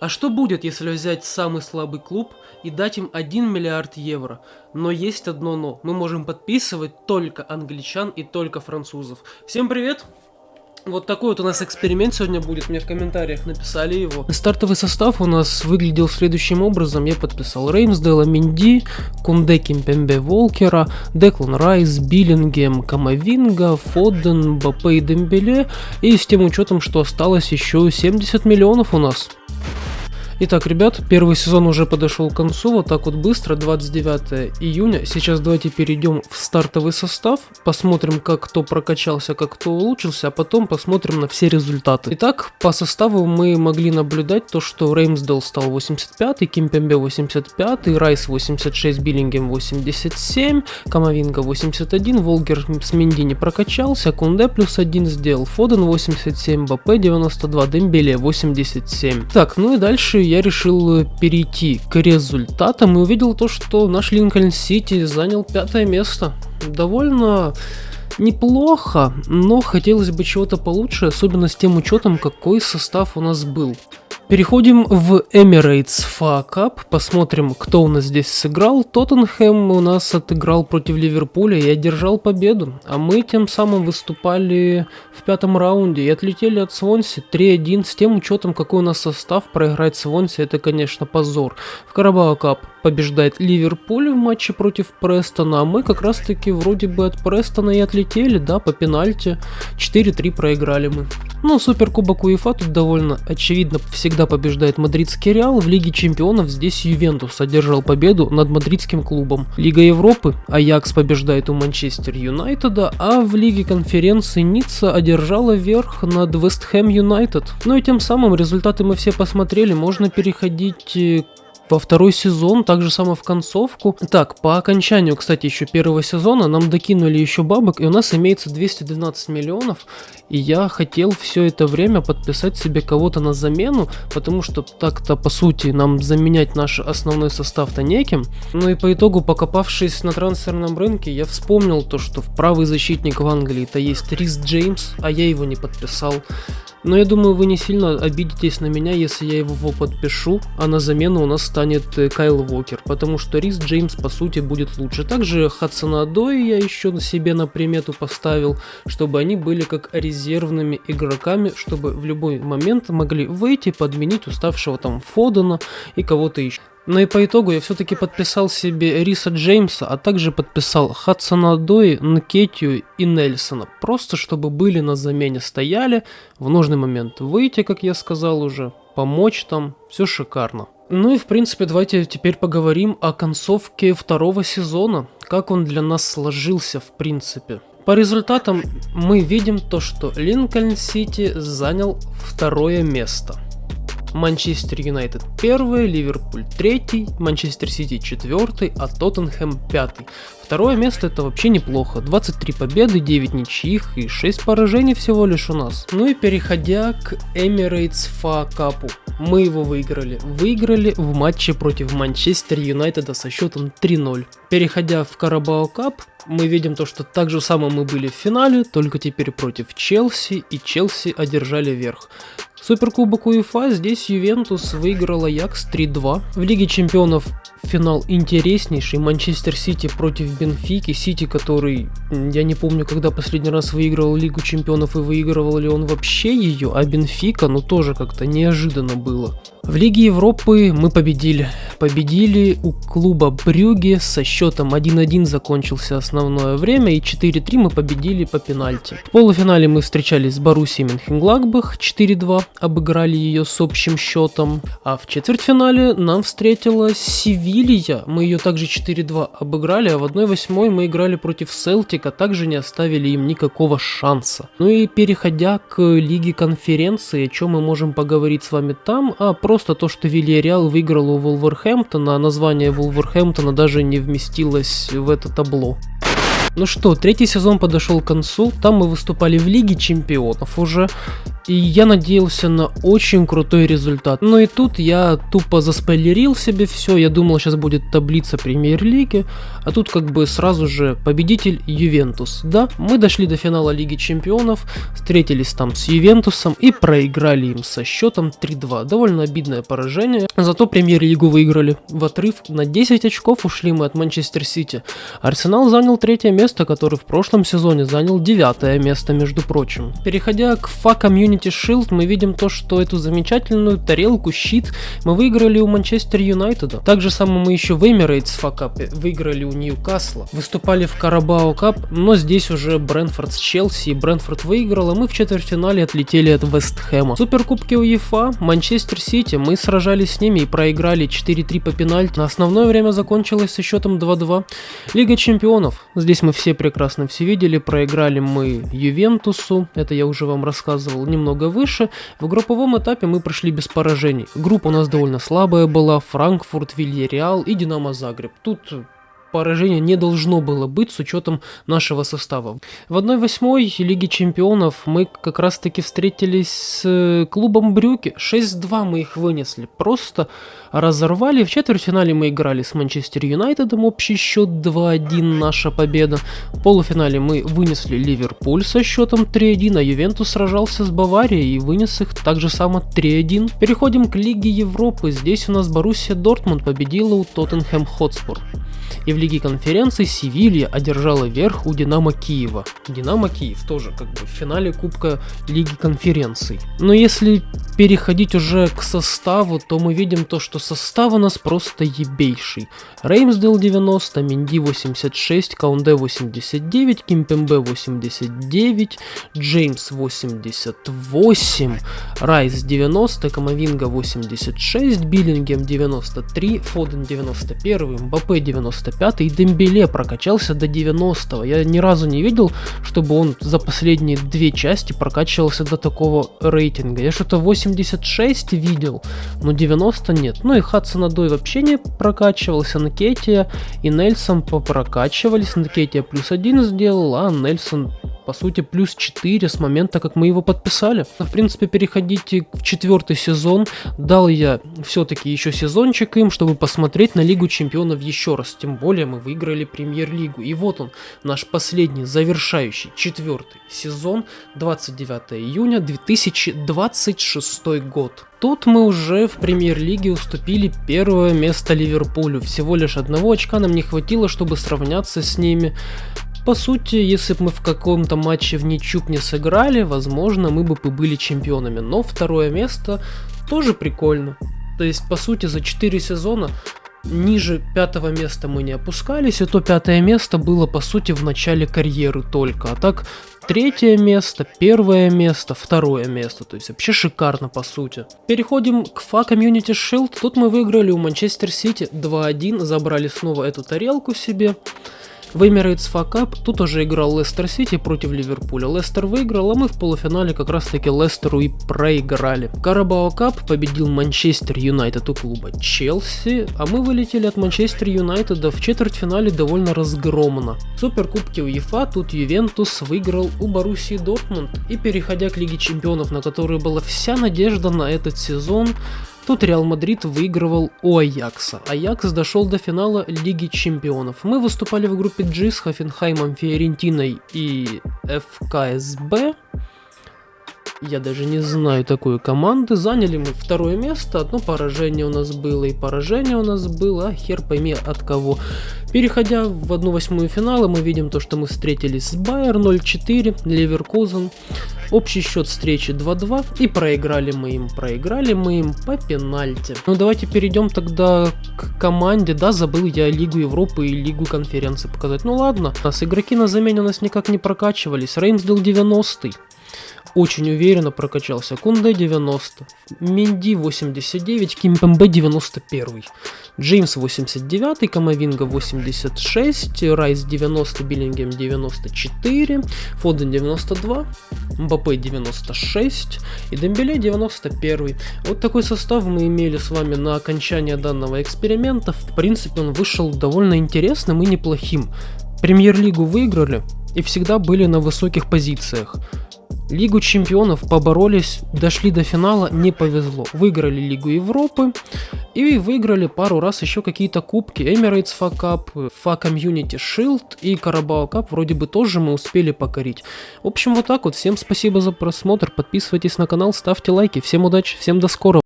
А что будет, если взять самый слабый клуб и дать им 1 миллиард евро? Но есть одно но. Мы можем подписывать только англичан и только французов. Всем привет! Вот такой вот у нас эксперимент сегодня будет, мне в комментариях написали его. Стартовый состав у нас выглядел следующим образом. Я подписал Реймсдейла, Минди, Кунде Кимпембе Волкера, Деклан Райс, Биллингем, Камовинга, Фодден, Бапе и Дембеле. И с тем учетом, что осталось еще 70 миллионов у нас. Итак, ребят, первый сезон уже подошел к концу, вот так вот быстро, 29 июня. Сейчас давайте перейдем в стартовый состав, посмотрим, как кто прокачался, как кто улучшился, а потом посмотрим на все результаты. Итак, по составу мы могли наблюдать то, что Реймсдел стал 85, Кимпембе 85, Райс 86, Биллингем 87, Камовинга 81, Волгер с Минди не прокачался, Кунде плюс 1 сделал, Фоден 87, БП 92, Дембеле 87. Так, ну и дальше я решил перейти к результатам и увидел то, что наш Линкольн Сити занял пятое место. Довольно неплохо, но хотелось бы чего-то получше, особенно с тем учетом, какой состав у нас был. Переходим в Emirates FA Cup, посмотрим, кто у нас здесь сыграл. Тоттенхэм у нас отыграл против Ливерпуля и одержал победу, а мы тем самым выступали в пятом раунде и отлетели от Свонси 3-1 с тем учетом, какой у нас состав, проиграть Свонси это, конечно, позор. В Карабао Кап побеждает Ливерпуль в матче против Престона, а мы как раз таки вроде бы от Престона и отлетели, да, по пенальти. 4-3 проиграли мы. Ну, Суперкубок УЕФА тут довольно очевидно всегда побеждает мадридский Реал. В Лиге Чемпионов здесь Ювентус одержал победу над мадридским клубом. Лига Европы Аякс побеждает у Манчестер Юнайтеда, а в Лиге Конференции Ницца одержала верх над Вестхэм Юнайтед. Ну и тем самым результаты мы все посмотрели, можно переходить э, во второй сезон, так же само в концовку. Так, по окончанию, кстати, еще первого сезона нам докинули еще бабок, и у нас имеется 212 миллионов. И я хотел все это время подписать себе кого-то на замену, потому что так-то, по сути, нам заменять наш основной состав-то неким. Ну и по итогу, покопавшись на трансферном рынке, я вспомнил то, что в правый защитник в Англии-то есть Рис Джеймс, а я его не подписал. Но я думаю, вы не сильно обидитесь на меня, если я его подпишу, а на замену у нас станет э, Кайл Вокер, потому что Рис Джеймс по сути будет лучше. Также Хадсона Адой я еще себе на примету поставил, чтобы они были как резервными игроками, чтобы в любой момент могли выйти, подменить уставшего там Фодена и кого-то еще. Но и по итогу я все-таки подписал себе Риса Джеймса, а также подписал Хадсона Дои, Нкетию и Нельсона. Просто чтобы были на замене, стояли, в нужный момент выйти, как я сказал уже, помочь там, все шикарно. Ну и в принципе давайте теперь поговорим о концовке второго сезона, как он для нас сложился в принципе. По результатам мы видим то, что Линкольн Сити занял второе место – Манчестер Юнайтед первый, Ливерпуль третий, Манчестер Сити четвертый, а Тоттенхэм пятый. Второе место это вообще неплохо. 23 победы, 9 ничьих и 6 поражений всего лишь у нас. Ну и переходя к Emirates FA Cup. Мы его выиграли. Выиграли в матче против Манчестер Юнайтеда со счетом 3-0. Переходя в Carabao Cup, мы видим то, что так же самое мы были в финале, только теперь против Челси, и Челси одержали верх. Суперкубок УЕФА здесь Ювентус выиграл Аякс 3-2. В Лиге Чемпионов финал интереснейший. Манчестер Сити против Бенфики. Сити, который, я не помню, когда последний раз выигрывал Лигу Чемпионов и выигрывал ли он вообще ее, а Бенфика, ну тоже как-то неожиданно было. В Лиге Европы мы победили. Победили у клуба Брюги со счетом 1-1 закончился основное время и 4-3 мы победили по пенальти. В полуфинале мы встречались с Боруссией Менхенгладбах 4-2, обыграли ее с общим счетом. А в четвертьфинале нам встретилась Севилья, мы ее также 4-2 обыграли, а в 1-8 мы играли против Селтика, также не оставили им никакого шанса. Ну и переходя к Лиге Конференции, о чем мы можем поговорить с вами там, а просто то, что Вильяреал выиграл у Вулверхэмптона, а название Вулверхэмптона даже не вместилось в это табло. Ну что, третий сезон подошел к концу, там мы выступали в Лиге Чемпионов уже, и я надеялся на очень крутой результат. Но и тут я тупо заспойлерил себе все, я думал сейчас будет таблица премьер-лиги, а тут как бы сразу же победитель Ювентус. Да, мы дошли до финала Лиги Чемпионов, встретились там с Ювентусом и проиграли им со счетом 3-2. Довольно обидное поражение, зато премьер-лигу выиграли. В отрыв на 10 очков ушли мы от Манчестер Сити. Арсенал занял третье место, который в прошлом сезоне занял девятое место, между прочим. Переходя к FA Community Shield, мы видим то, что эту замечательную тарелку, щит мы выиграли у Манчестер Юнайтеда. Так же самое мы еще в Emirates факапе выиграли у Ньюкасла. Выступали в Карабао Кап, но здесь уже Брэнфорд с Челси, и Брэнфорд выиграл, а мы в четвертьфинале отлетели от Вестхэма. Суперкубки УЕФА, Манчестер Сити, мы сражались с ними и проиграли 4-3 по пенальти. На основное время закончилось со счетом 2-2. Лига Чемпионов, здесь мы все прекрасно все видели, проиграли мы Ювентусу, это я уже вам рассказывал немного выше. В групповом этапе мы прошли без поражений. Группа у нас довольно слабая была, Франкфурт, Вильяреал и Динамо Загреб. Тут поражения не должно было быть с учетом нашего состава. В 1-8 Лиги Чемпионов мы как раз таки встретились с э, клубом Брюки. 6-2 мы их вынесли. Просто разорвали. В четвертьфинале мы играли с Манчестер Юнайтедом. Общий счет 2-1 наша победа. В полуфинале мы вынесли Ливерпуль со счетом 3-1, а Ювентус сражался с Баварией и вынес их так же само 3-1. Переходим к Лиге Европы. Здесь у нас Боруссия Дортмунд победила у Тоттенхэм Хотспур. И в Лиге конференций Севилья одержала верх у Динамо Киева. Динамо Киев тоже как бы в финале Кубка Лиги конференций. Но если переходить уже к составу, то мы видим то, что состав у нас просто ебейший. Рэмсдейл 90, Менди 86, Каунде 89, Кимпембе 89, Джеймс 88, Райс 90, Камавинга 86, Беллингем 93, Фоден 91, Мбаппе 95 и Дембеле прокачался до 90. Я ни разу не видел, чтобы он за последние две части прокачивался до такого рейтинга. Я что-то 86 видел, но 90 нет. Ну и Хадсон Адой вообще не прокачивался, Накетия и Нельсон попрокачивались. Накетия плюс один сделал, а Нельсон по сути, плюс 4 с момента, как мы его подписали. В принципе, переходите в четвертый сезон. Дал я все-таки еще сезончик им, чтобы посмотреть на Лигу Чемпионов еще раз. Тем более мы выиграли Премьер-лигу. И вот он, наш последний, завершающий, четвертый сезон, 29 июня 2026 год. Тут мы уже в премьер-лиге уступили первое место Ливерпулю. Всего лишь одного очка нам не хватило, чтобы сравняться с ними. По сути, если бы мы в каком-то матче в ничью не сыграли, возможно, мы бы были чемпионами. Но второе место тоже прикольно. То есть, по сути, за 4 сезона ниже пятого места мы не опускались, и то пятое место было, по сути, в начале карьеры только. А так, третье место, первое место, второе место. То есть вообще шикарно по сути. Переходим к FA Community Shield. Тут мы выиграли у Манчестер Сити 2-1, забрали снова эту тарелку себе. В Emirates FA Cup тут уже играл Лестер Сити против Ливерпуля. Лестер выиграл, а мы в полуфинале как раз таки Лестеру и проиграли. Carabao Cup победил Манчестер Юнайтед у клуба Челси, а мы вылетели от Манчестер Юнайтеда в четвертьфинале довольно разгромно. В Суперкубке УЕФА тут Ювентус выиграл у Боруссии Дортмунд. И переходя к Лиге Чемпионов, на которую была вся надежда на этот сезон, Тут Реал Мадрид выигрывал у Аякса. Аякс дошел до финала Лиги Чемпионов. Мы выступали в группе G с Хофенхаймом, Фиорентиной и FCSB. Я даже не знаю такой команды. Заняли мы второе место. Одно поражение у нас было и поражение у нас было. А хер пойми от кого. Переходя в одну восьмую финала, мы видим то, что мы встретились с Байер 04 Леверкузен. Общий счет встречи 2-2 и проиграли мы им, проиграли мы им по пенальти. Ну давайте перейдем тогда к команде, да, забыл я Лигу Европы и Лигу конференции показать. Ну ладно, нас игроки на замене у нас никак не прокачивались. Реймсдел 90 -й очень уверенно прокачался. Кунде 90, Минди 89, Кимпембе 91, Джеймс 89, Камовинга 86, Райс 90, Биллингем 94, Фоден 92, Мбаппе 96 и Дембеле 91. Вот такой состав мы имели с вами на окончание данного эксперимента. В принципе, он вышел довольно интересным и неплохим. Премьер-лигу выиграли и всегда были на высоких позициях. Лигу чемпионов поборолись, дошли до финала, не повезло. Выиграли Лигу Европы и выиграли пару раз еще какие-то кубки. Emirates FA Cup, FA Community Shield и Carabao Cup вроде бы тоже мы успели покорить. В общем, вот так вот. Всем спасибо за просмотр. Подписывайтесь на канал, ставьте лайки. Всем удачи, всем до скорого.